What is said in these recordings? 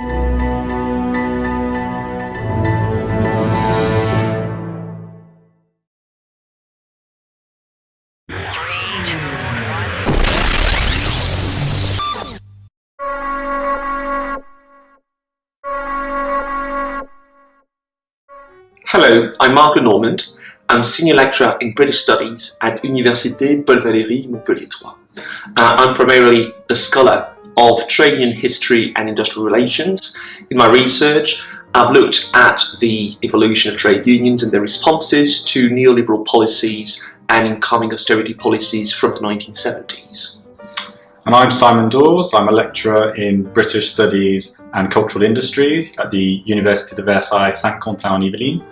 Hello, I'm Marc Lenormand. I'm Senior Lecturer in British Studies at Université Paul Valéry Montpellier 3. Uh, I'm primarily a scholar of trade union history and industrial relations. In my research, I've looked at the evolution of trade unions and their responses to neoliberal policies and incoming austerity policies from the 1970s. And I'm Simon Dawes, I'm a lecturer in British Studies and Cultural Industries at the Université de Versailles Saint-Quentin-en-Yvelines.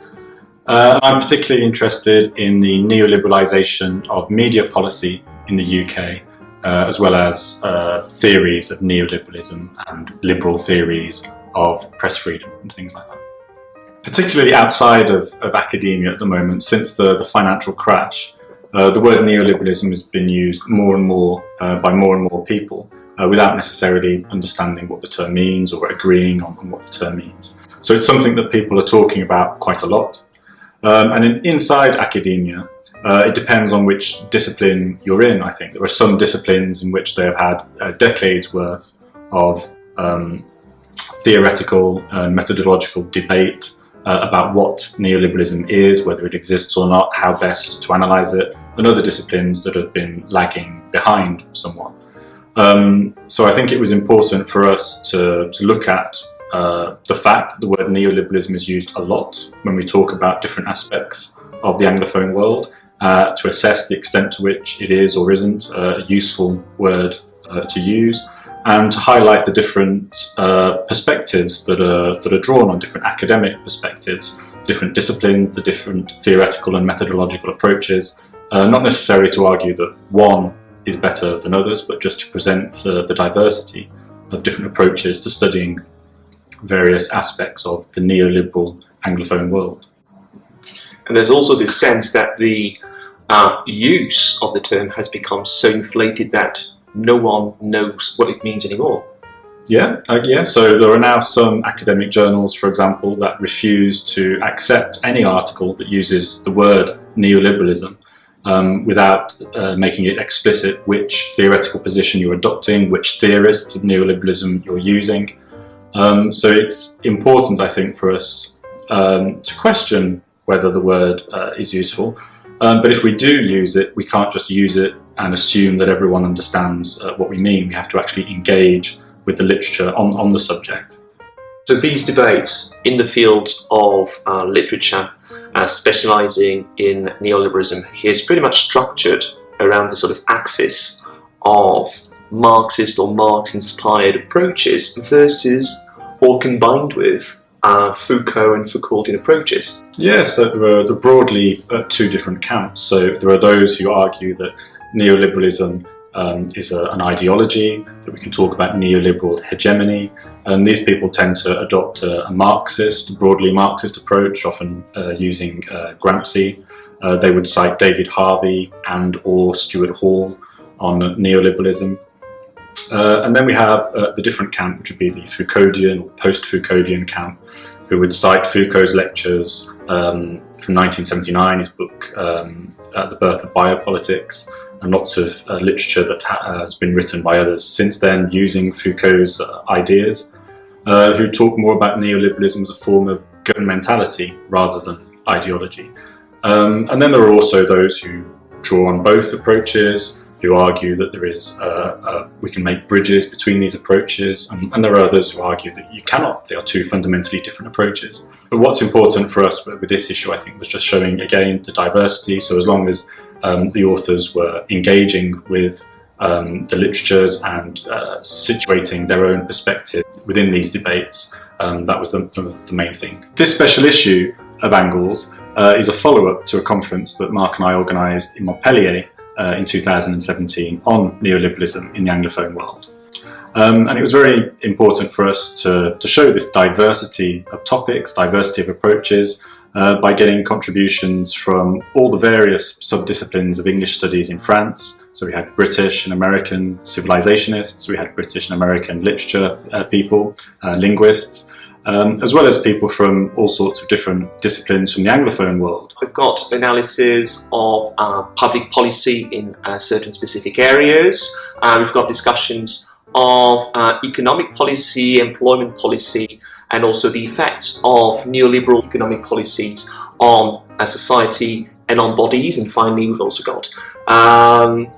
Uh, I'm particularly interested in the neoliberalisation of media policy in the UK, uh, as well as uh, theories of neoliberalism and liberal theories of press freedom and things like that. Particularly outside of, of academia at the moment, since the, the financial crash, uh, the word neoliberalism has been used more and more uh, by more and more people uh, without necessarily understanding what the term means or agreeing on, on what the term means. So it's something that people are talking about quite a lot um, and in, inside academia, uh, it depends on which discipline you're in, I think. There are some disciplines in which they have had uh, decades worth of um, theoretical and methodological debate uh, about what neoliberalism is, whether it exists or not, how best to analyse it, and other disciplines that have been lagging behind somewhat. Um, so I think it was important for us to, to look at uh, the fact that the word neoliberalism is used a lot when we talk about different aspects of the Anglophone world uh, to assess the extent to which it is or isn't a useful word uh, to use and to highlight the different uh, perspectives that are, that are drawn on different academic perspectives, different disciplines, the different theoretical and methodological approaches, uh, not necessarily to argue that one is better than others, but just to present the, the diversity of different approaches to studying various aspects of the neoliberal Anglophone world. And there's also this sense that the uh, use of the term has become so inflated that no one knows what it means anymore. Yeah, uh, yeah. So there are now some academic journals, for example, that refuse to accept any article that uses the word neoliberalism um, without uh, making it explicit which theoretical position you're adopting, which theorists of neoliberalism you're using. Um, so it's important, I think, for us um, to question whether the word uh, is useful. Um, but if we do use it, we can't just use it and assume that everyone understands uh, what we mean. We have to actually engage with the literature on, on the subject. So these debates in the field of uh, literature, uh, specialising in neoliberalism, is pretty much structured around the sort of axis of Marxist or Marx-inspired approaches versus or combined with uh, Foucault and Foucauldian approaches. Yes, so there are broadly uh, two different camps. So there are those who argue that neoliberalism um, is a, an ideology, that we can talk about neoliberal hegemony, and these people tend to adopt a, a Marxist, broadly Marxist approach, often uh, using uh, Gramsci. Uh, they would cite David Harvey and or Stuart Hall on neoliberalism. Uh, and then we have uh, the different camp, which would be the Foucauldian or post-Foucauldian camp, who would cite Foucault's lectures um, from 1979, his book um, The Birth of Biopolitics, and lots of uh, literature that ha has been written by others since then using Foucault's uh, ideas, uh, who talk more about neoliberalism as a form of governmentality rather than ideology. Um, and then there are also those who draw on both approaches, who argue that there is, uh, uh, we can make bridges between these approaches, and, and, there are others who argue that you cannot. They are two fundamentally different approaches. But what's important for us with this issue, I think, was just showing, again, the diversity. So as long as um, the authors were engaging with um, the literatures and uh, situating their own perspective within these debates, um, that was the, the, main thing. This special issue of Angles uh, is a follow-up to a conference that Marc and I organised in Montpellier uh, in 2017 on neoliberalism in the Anglophone world. Um, and it was very important for us to, to show this diversity of topics, diversity of approaches, uh, by getting contributions from all the various sub-disciplines of English studies in France, So we had British and American civilizationists, we had British and American literature uh, people, uh, linguists, um, as well as people from all sorts of different disciplines from the Anglophone world. We've got analysis of uh, public policy in uh, certain specific areas. Uh, we've got discussions of uh, economic policy, employment policy, and also the effects of neoliberal economic policies on a society and on bodies. And finally, we've also got um,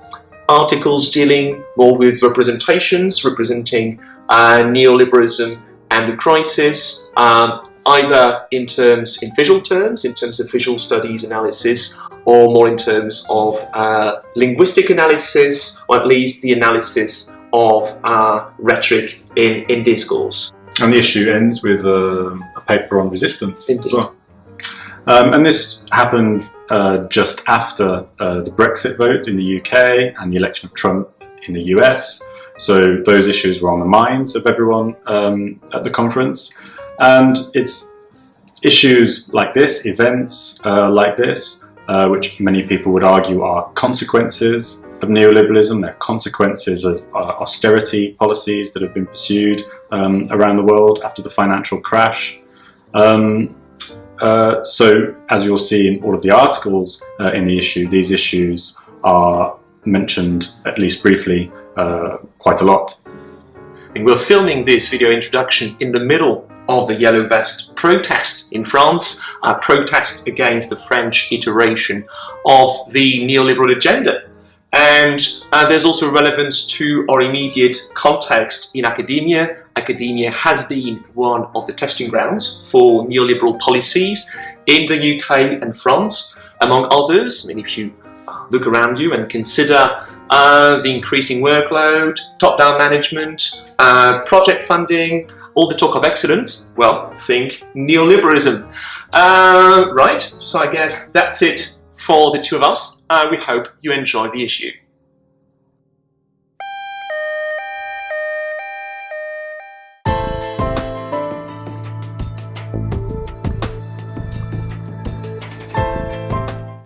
articles dealing more with representations, representing uh, neoliberalism and the crisis, um, either in terms, in visual terms, in terms of visual studies analysis, or more in terms of uh, linguistic analysis, or at least the analysis of uh, rhetoric in, in discourse. And the issue ends with uh, a paper on resistance Indeed. as well. Um, and this happened uh, just after uh, the Brexit vote in the UK and the election of Trump in the US. So those issues were on the minds of everyone um, at the conference. And it's issues like this, events uh, like this, uh, which many people would argue are consequences of neoliberalism, they're consequences of uh, austerity policies that have been pursued um, around the world after the financial crash. Um, uh, so as you'll see in all of the articles uh, in the issue, these issues are mentioned, at least briefly, uh, quite a lot. And we're filming this video introduction in the middle of the Yellow Vest protest in France, a protest against the French iteration of the neoliberal agenda. And uh, there's also relevance to our immediate context in academia. Academia has been one of the testing grounds for neoliberal policies in the UK and France, among others. I mean, if you look around you and consider uh, the increasing workload, top-down management, uh, project funding, all the talk of excellence, well, think neoliberalism. Uh, right, so I guess that's it for the two of us. Uh, we hope you enjoyed the issue.